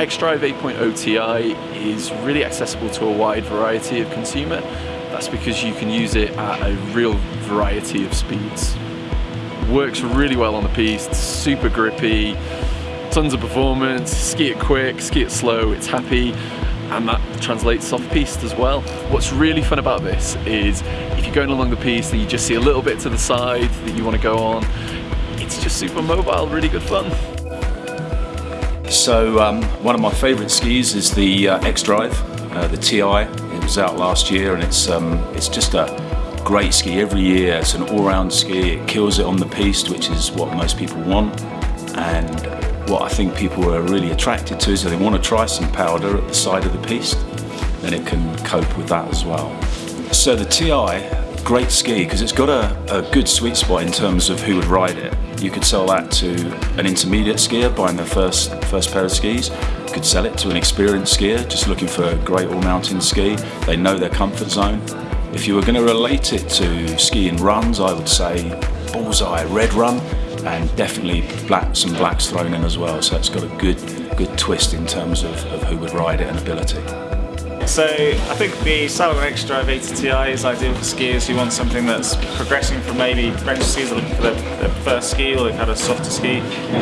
xDrive 8.0 Ti is really accessible to a wide variety of consumer. That's because you can use it at a real variety of speeds. Works really well on the piste, super grippy, tons of performance, ski it quick, ski it slow, it's happy, and that translates off piste as well. What's really fun about this is if you're going along the piste and you just see a little bit to the side that you want to go on, it's just super mobile, really good fun. So um, one of my favourite skis is the uh, xDrive, uh, the TI. It was out last year and it's um, it's just a great ski every year. It's an all-round ski. It kills it on the piste, which is what most people want. And what I think people are really attracted to is that they want to try some powder at the side of the piste. Then it can cope with that as well. So the TI, great ski because it's got a, a good sweet spot in terms of who would ride it. You could sell that to an intermediate skier buying their first, first pair of skis. You could sell it to an experienced skier just looking for a great all-mountain ski. They know their comfort zone. If you were going to relate it to skiing runs, I would say Bullseye Red Run and definitely black, some blacks thrown in as well. So it's got a good, good twist in terms of, of who would ride it and ability. So I think the Salomon X-Drive 80 Ti is ideal for skiers who want something that's progressing from maybe French skis looking for their, their, first ski or they've had a softer ski.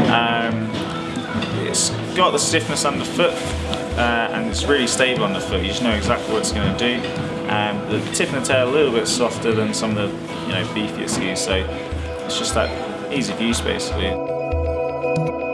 Um, it's got the stiffness underfoot uh, and it's really stable underfoot. You just know exactly what it's going to do. Um, the tip and the tail a little bit softer than some of the you know beefier skis, so it's just that easy of use basically.